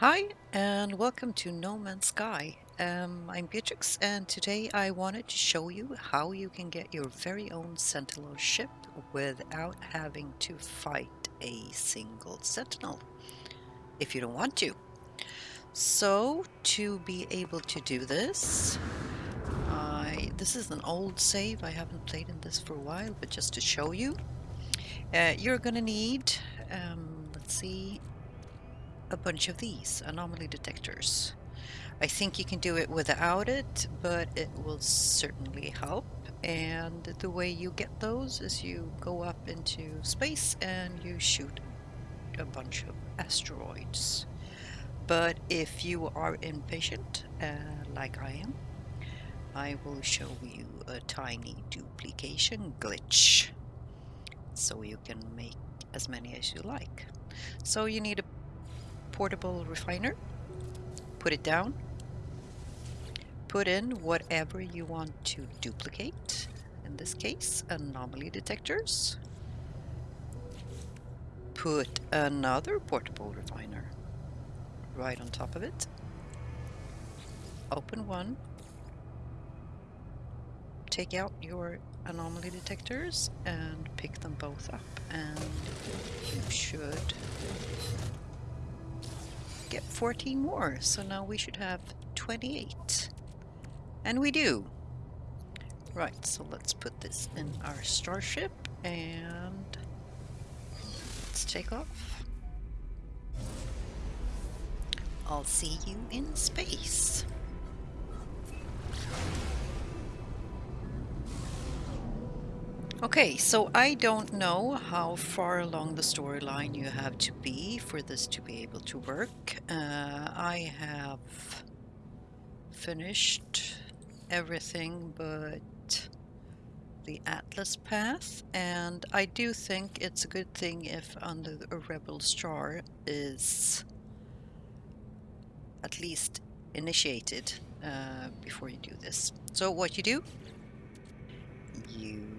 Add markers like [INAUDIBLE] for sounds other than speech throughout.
Hi, and welcome to No Man's Sky. Um, I'm Beatrix, and today I wanted to show you how you can get your very own Sentinel ship without having to fight a single Sentinel, if you don't want to. So, to be able to do this, I, this is an old save, I haven't played in this for a while, but just to show you, uh, you're gonna need, um, let's see, a bunch of these anomaly detectors. I think you can do it without it, but it will certainly help. And the way you get those is you go up into space and you shoot a bunch of asteroids. But if you are impatient, uh, like I am, I will show you a tiny duplication glitch so you can make as many as you like. So you need a portable refiner, put it down, put in whatever you want to duplicate, in this case anomaly detectors, put another portable refiner right on top of it, open one, take out your anomaly detectors and pick them both up. And you should get 14 more. So now we should have 28. And we do. Right, so let's put this in our starship and let's take off. I'll see you in space. Okay, so I don't know how far along the storyline you have to be for this to be able to work. Uh, I have finished everything but the Atlas path, and I do think it's a good thing if under a Rebel Star is at least initiated uh, before you do this. So what you do, you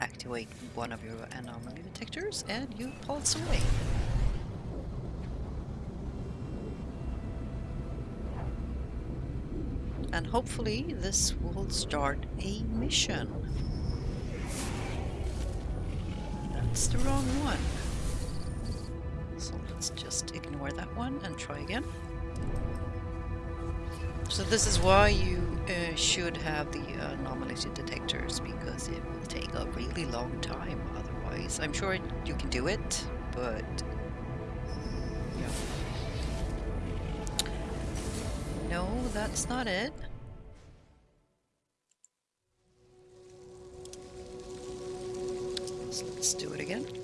activate one of your anomaly detectors and you pulse away. And hopefully this will start a mission. That's the wrong one. So let's just ignore that one and try again. So this is why you uh, should have the anomaly detectors because it will take a really long time otherwise. I'm sure you can do it, but yeah. No, that's not it. So let's do it again.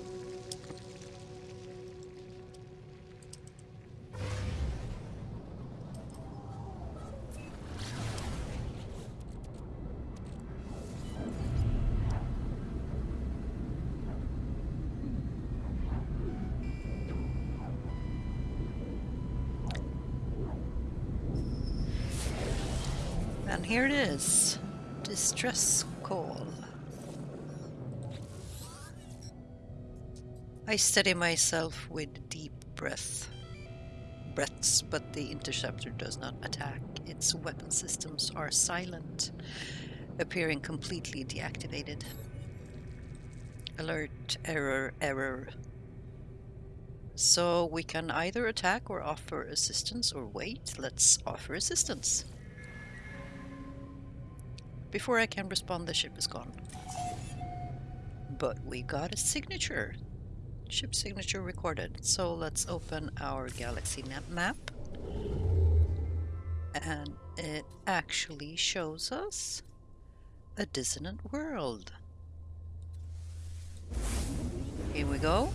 Here it is. Distress call. I steady myself with deep breath. Breaths, but the interceptor does not attack. Its weapon systems are silent, appearing completely deactivated. Alert, error, error. So we can either attack or offer assistance or wait. Let's offer assistance. Before I can respond, the ship is gone. But we got a signature. Ship signature recorded. So let's open our galaxy map. And it actually shows us a dissonant world. Here we go.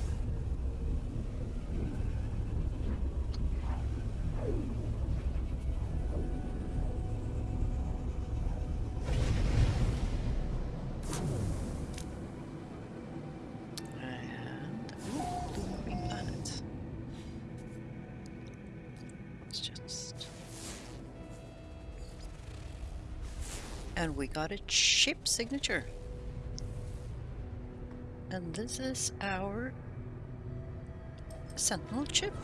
And we got a ship signature. And this is our Sentinel chip.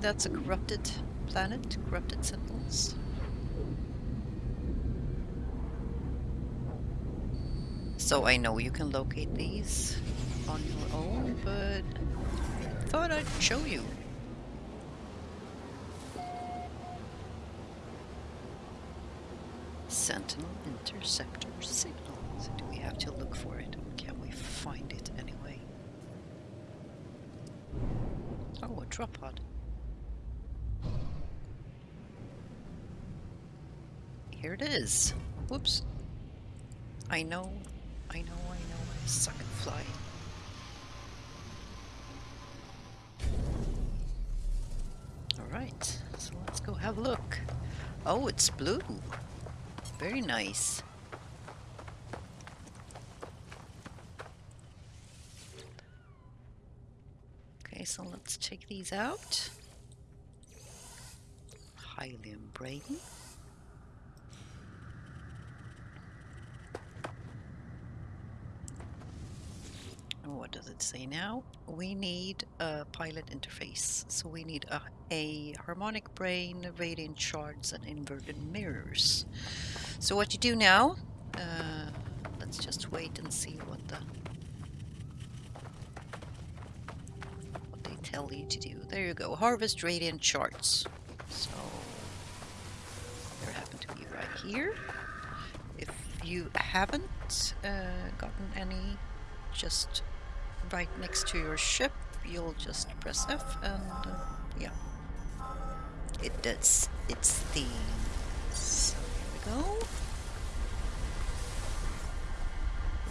that's a corrupted planet, corrupted sentinels. So I know you can locate these on your own, but I thought I'd show you. Sentinel interceptor signal. So do we have to look for it? Or can we find it anyway? Oh, a drop pod. Here it is. Whoops. I know, I know, I know, I suck at flying. Alright, so let's go have a look. Oh, it's blue. Very nice. Okay, so let's check these out. Hyaline brain. What does it say now? We need a pilot interface. So we need a, a harmonic brain, radiant shards, and inverted mirrors. So what you do now, uh, let's just wait and see what the what they tell you to do. There you go, harvest radiant shards. So there happen to be right here. If you haven't uh, gotten any, just right next to your ship, you'll just press F and uh, yeah, it does its thing. So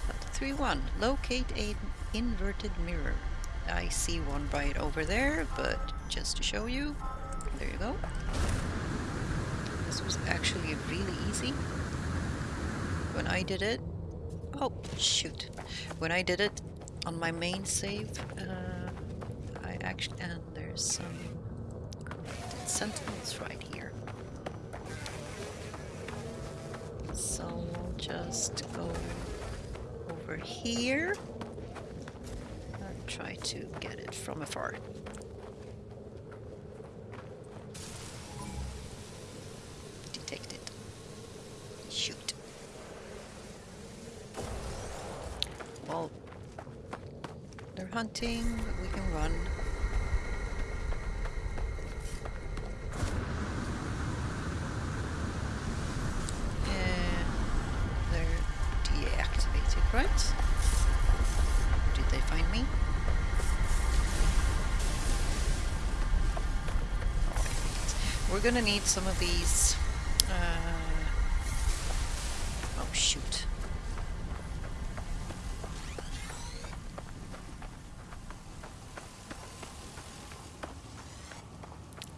here 3-1. Locate an inverted mirror. I see one right over there, but just to show you, there you go. This was actually really easy. When I did it, oh shoot, when I did it, on my main save, uh, I actually, and there's some sentinels right here. So we'll just go over here and try to get it from afar. Detected. Shoot. Well, they're hunting, but we can run. And they're deactivated, right? Did they find me? We're gonna need some of these. Uh... Oh shoot.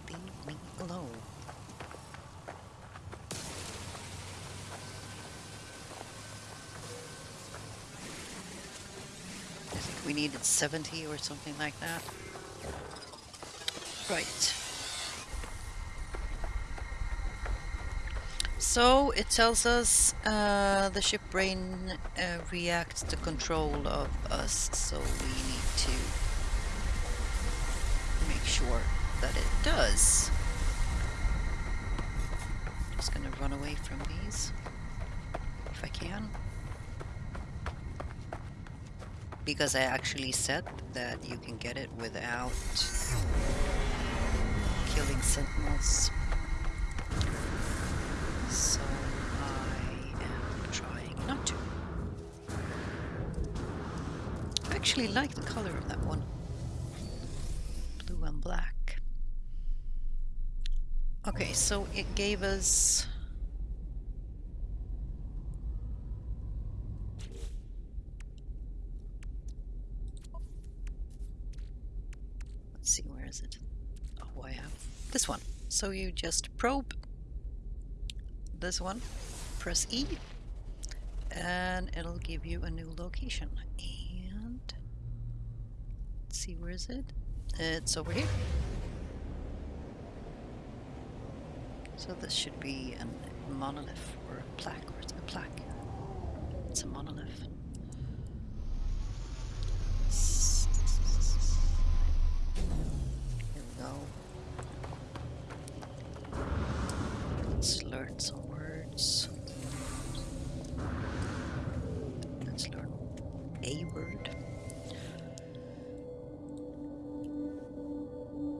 Leave me alone. I think we needed 70 or something like that. Right. So it tells us uh, the ship brain uh, reacts to control of us, so we need to make sure that it does. I'm Just gonna run away from these if I can. Because I actually said that you can get it without killing sentinels. So I am trying not to. I actually like the color of that one. Blue and black. Okay, so it gave us... Let's see, where is it? Oh, I have this one. So you just probe this one, press E, and it'll give you a new location. And let's see, where is it? It's over here. So this should be a monolith or a plaque, it's a plaque. It's a monolith. Word.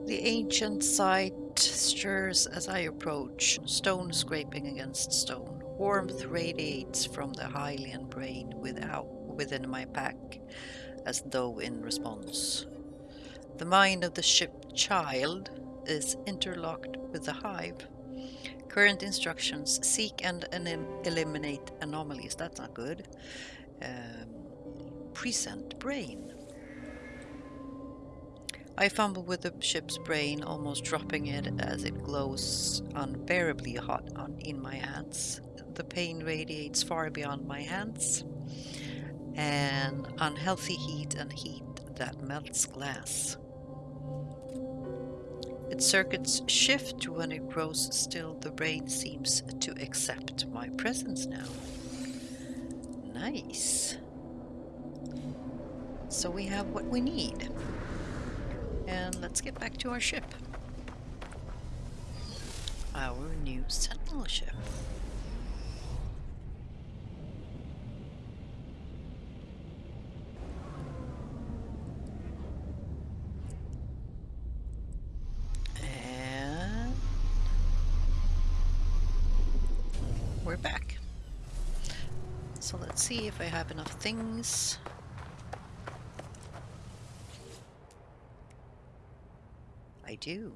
The ancient site stirs as I approach, stone scraping against stone. Warmth radiates from the Hyaline brain without, within my pack, as though in response. The mind of the ship child is interlocked with the hive. Current instructions seek and eliminate anomalies. That's not good. Um, present brain. I fumble with the ship's brain, almost dropping it as it glows unbearably hot on, in my hands. The pain radiates far beyond my hands. An unhealthy heat and heat that melts glass. Its circuits shift when it grows still. The brain seems to accept my presence now. Nice. So we have what we need. And let's get back to our ship. Our new sentinel ship. And we're back. So let's see if I have enough things. Do.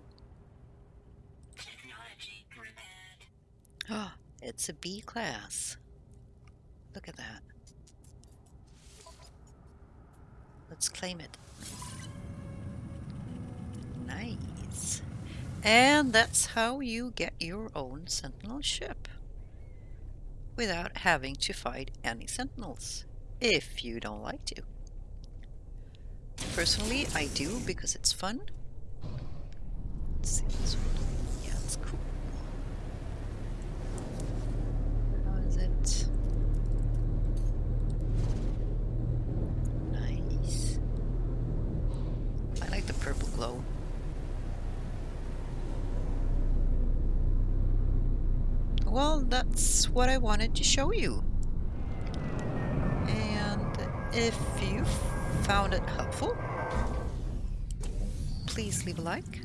Oh, [GASPS] it's a B class. Look at that. Let's claim it. Nice. And that's how you get your own sentinel ship. Without having to fight any sentinels. If you don't like to. Personally, I do because it's fun Let's cool. How is it? Nice. I like the purple glow. Well, that's what I wanted to show you. And if you found it helpful, please leave a like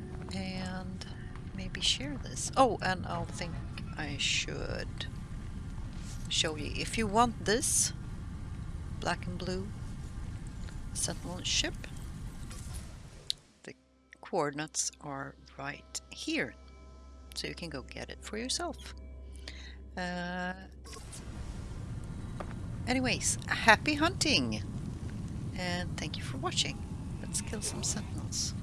maybe share this. Oh, and I'll think I should show you. If you want this black and blue Sentinel ship, the coordinates are right here. So you can go get it for yourself. Uh, anyways, happy hunting! And thank you for watching. Let's kill some sentinels.